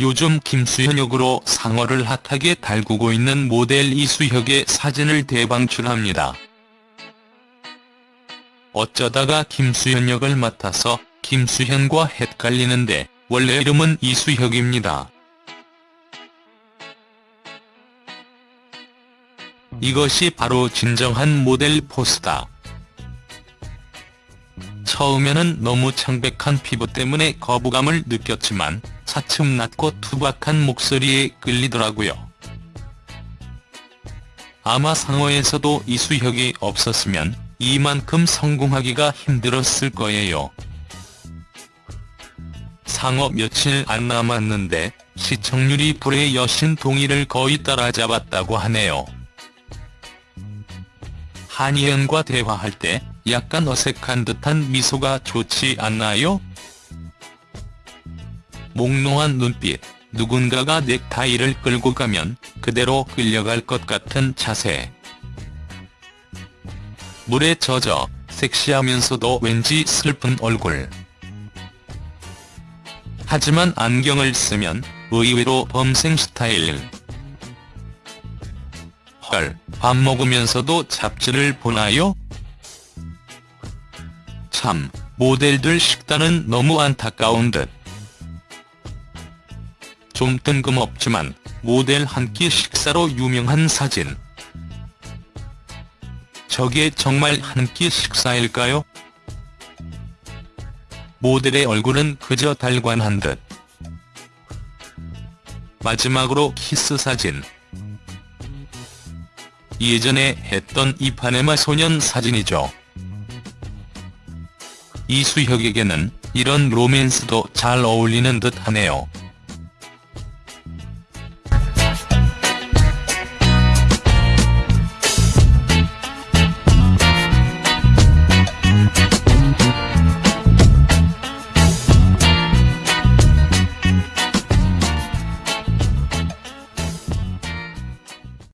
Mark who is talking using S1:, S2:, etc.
S1: 요즘 김수현 역으로 상어를 핫하게 달구고 있는 모델 이수혁의 사진을 대방출합니다. 어쩌다가 김수현 역을 맡아서 김수현과 헷갈리는데 원래 이름은 이수혁입니다. 이것이 바로 진정한 모델 포스다. 처음에는 너무 창백한 피부 때문에 거부감을 느꼈지만 차츰 낮고 투박한 목소리에 끌리더라고요. 아마 상어에서도 이수혁이 없었으면 이만큼 성공하기가 힘들었을 거예요. 상어 며칠 안 남았는데 시청률이 불의 여신 동의를 거의 따라잡았다고 하네요. 한희연과 대화할 때 약간 어색한 듯한 미소가 좋지 않나요? 몽롱한 눈빛, 누군가가 넥타이를 끌고 가면 그대로 끌려갈 것 같은 자세. 물에 젖어 섹시하면서도 왠지 슬픈 얼굴. 하지만 안경을 쓰면 의외로 범생 스타일. 헐, 밥 먹으면서도 잡지를 보나요? 참, 모델들 식단은 너무 안타까운 듯. 좀 뜬금없지만 모델 한 끼 식사로 유명한 사진. 저게 정말 한 끼 식사일까요? 모델의 얼굴은 그저 달관한 듯. 마지막으로 키스 사진. 예전에 했던 이파네마 소년 사진이죠. 이수혁에게는 이런 로맨스도 잘 어울리는 듯 하네요.